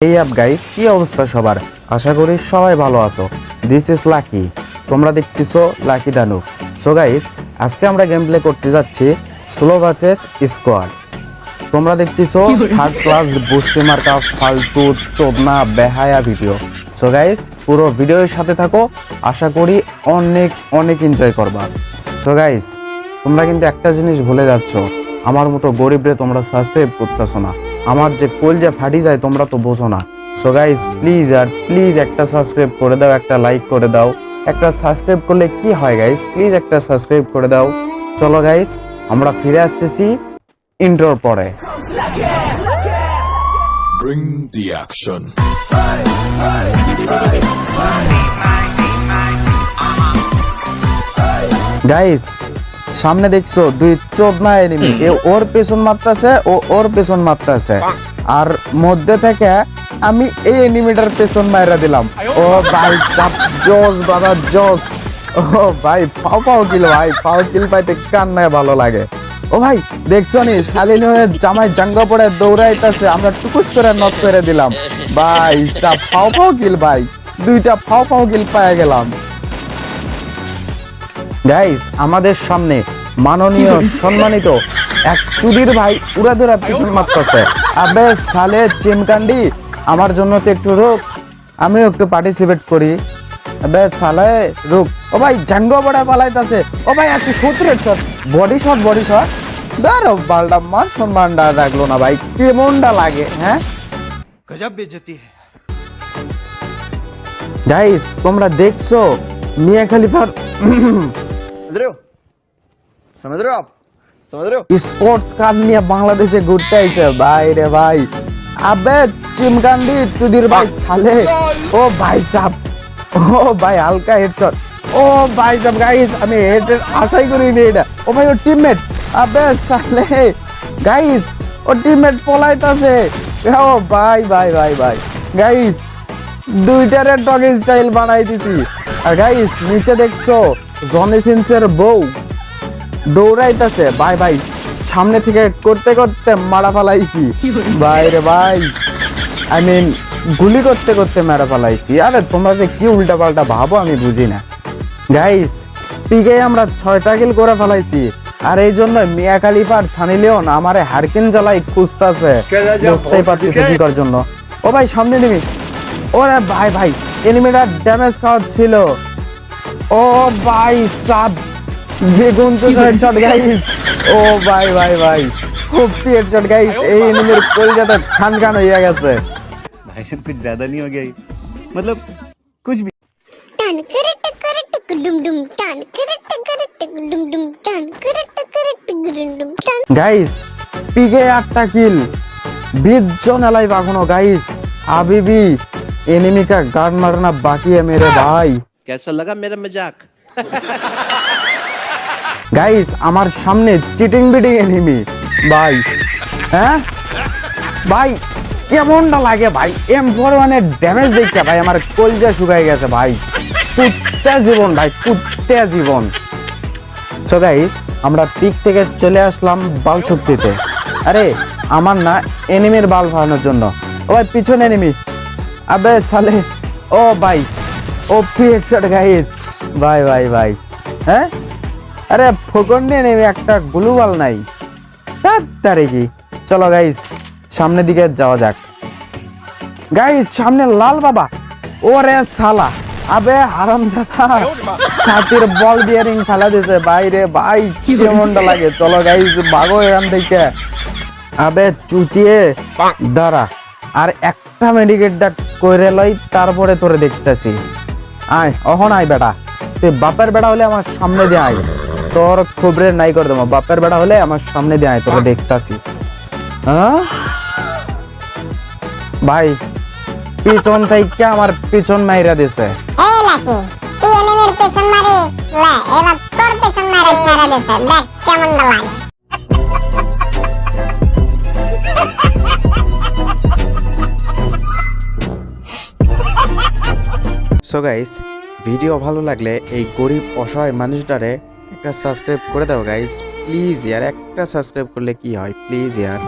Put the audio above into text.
এই app guys কি অবস্থা সবার? আশা করি সবাই ভালো আছো। দিস ইজ লাকি তোমরা দেখতেছো লাকি দানু সো গাইস আজকে আমরা গেম প্লে করতে যাচ্ছি স্লো ভার্সেস স্কোয়াড তোমরা দেখতেছো থার্ড ক্লাস বুস্টি মার্কা ফালতু চোদনা বেহায়া ভিডিও সো গাইস পুরো ভিডিওর সাথে থাকো। আশা করি অনেক অনেক এনজয় করবা। সো গাইস তোমরা কিন্তু একটা জিনিস ভুলে যাচ্ছ। আমার মতো গরিবরে তোমরা সাবস্ক্রাইব করতেছো না। আমার যে কোল যে ফাটি যায় তোমরা তো বোঝো না। সো গাইস প্লিজ আর প্লিজ একটা সাবস্ক্রাইব করে দাও একটা লাইক করে দাও। একটা সাবস্ক্রাইব করলে কি হয় গাইস প্লিজ একটা সাবস্ক্রাইব করে দাও। চলো গাইস আমরা ফিরে আসতেছি ইন্ট্রোর পরে। Bring the action. গাইস সামনে দেখছ দুই চোদনা এনিমি এ ওর পেছন মারতাছে ও ওর পেছন মারতাছে। আর মধ্যে থেকে আমি এই এনিমিটার পেছন মাইরা দিলাম। ও ভাই জোস বাদা জোস ও ভাই পাও পাও কিল ভাই পাও কিল পাইতে কান্নায় ভালো লাগে। ও ভাই দেখছ নি শালিনের জামাই জাঙ্গা পড়ে দৌড়াইতাছে আমরা টুকুস করে নক করে দিলাম। ভাই পাও পাও কিল ভাই। দুইটা ফাও ফাও কিল পায়ে গেলাম। গাইজ আমাদের সামনে মাননীয় সম্মানিত এক চুদির ভাই উড়াধুরা পিছন মারতেছে। আবে সালে চিনকান্ডি আমার জন্য তো একটু রোগ আমিও একটু পার্টিসিপেট করি। আবে সালে রোগ। ও ভাই ও ভাই আছে shot body shot body shot মান সম্মানটা রাখল না ভাই। কেমনটা লাগে হ্যাঁ? গজব বেজতি গাইস তোমরা দেখছ মিয়া খালিফার समझ रहे हो समझ रहे हो आप समझ रहे हो স্পোর্টস কার নিয়ে বাংলাদেশে ঘুরতে আইছে ভাই রে ভাই আবে চিমকান্ডি চুদির ভাই সালে ও ভাই সাহ ও ভাই হালকা হেডশট ও ভাই সাহ গাইস আমি হেড আশাই করিনি এটা ও ভাই ও টিমমেট আবে সালে গাইস ও টিমমেট পলাইতাছে ও ভাই ভাই ভাই ভাই গাইস দুইটারে ডগ স্টাইল বানাই দিছি আর গাইস নিচে দেখছো জনি সিনসের বউ দৌড়াইতেছে। ভাই ভাই সামনে থেকে করতে করতে মারা ফালাইছি। ভাই রে ভাই আই মিন গুলি করতে করতে মারা ফালাইছি। আরে তোমরা যে কি উল্টা পাল্টা ভাবো আমি বুঝি না। গাইস পিকে আমরা ছয়টা কিল করে ফেলাইছি। আর এই জন্য মিয়া খালিফার ছানি লিওন আমারে হারকিন জ্বালাই খুঁজতাছে। বুঝতেই পারতেছে কি করার জন্য। ও ভাই সামনে নিবি ওরে ভাই ভাই এনিমিটার ড্যামেজ খাওয়া ছিল ও ভাই সাব বেগুন তো শট গাইস ও ভাই ভাই ভাই খুব পেট শট গাইস এই এনিমির কলজাটা খান খান হইয়া গেছে भाई साहब कुछ ज्यादा नहीं हो गया ये? मतलब कुछ भी টান করে টকরে টক ডুম ডুম টান করে টকরে টক ডুম ডুম টান করে টকরে টক ডুম ডুম টান গাইস পিকে আটটা কিল बीस जन अलाइव এখনো গাইস আবিবি एनिमी का गार्ड मारना बाकी है मेरे भाई कैसा लगा मेरा मजाक গাইস আমার সামনে চিটিং বিটিং এনিমি ভাই হ্যাঁ ভাই কেমনটা লাগে ভাই এম ফোর ওয়ানের ড্যামেজ দেখতে ভাই আমার কলজা শুকাই গেছে ভাই কুত্তে জীবন ভাই কুত্তে জীবন সো গাইস আমরা পিক থেকে চলে আসলাম বাল শক্তিতে আরে আমার না এনিমির বাল ফালানোর জন্য ও ভাই পিছনে এনিমি আবে সালে ও ভাই পিক গাইস ভাই ভাই ভাই হ্যাঁ আরে ফোকন নিয়ে নেমে একটা গ্লুবাল নাই। কি? চলো গাইস সামনের দিকে যাওয়া যাক। গাইস সামনে লাল বাবা। ওরে সালা আবে হারাম ছাতির বল বিয়ারিং ফেলা দিছে। বাইরে ভাই কেমনটা লাগে? চলো গাইস ভাগো এখান থেকে। আবে চুতিয়ে। দাঁড়া। আর একটা মেডিকেট ডাক কইরে লই তারপরে তোরে দেখতেছি। আয়, অহন আয় বেটা। তুই বাপের বেটা হলে আমার সামনে দিয়ে আয়। তোর খবরের নাই করে দেবো। বাপের বেটা হলে আমার সামনে দিয়ে আয়, তোকে দেখতাছি। হ্যাঁ? ভাই, পিছন থেকে আমার পিছন মাইরা দিছে। কেমন লাগে। সো গাইস ভিডিও ভালো লাগলে এই গরিব, অসহায় মানুষটারে একটা সাবস্ক্রাইব করে দাও গাইস প্লিজ ইয়ার একটা সাবস্ক্রাইব করলে কি হয়? প্লিজ ইয়ার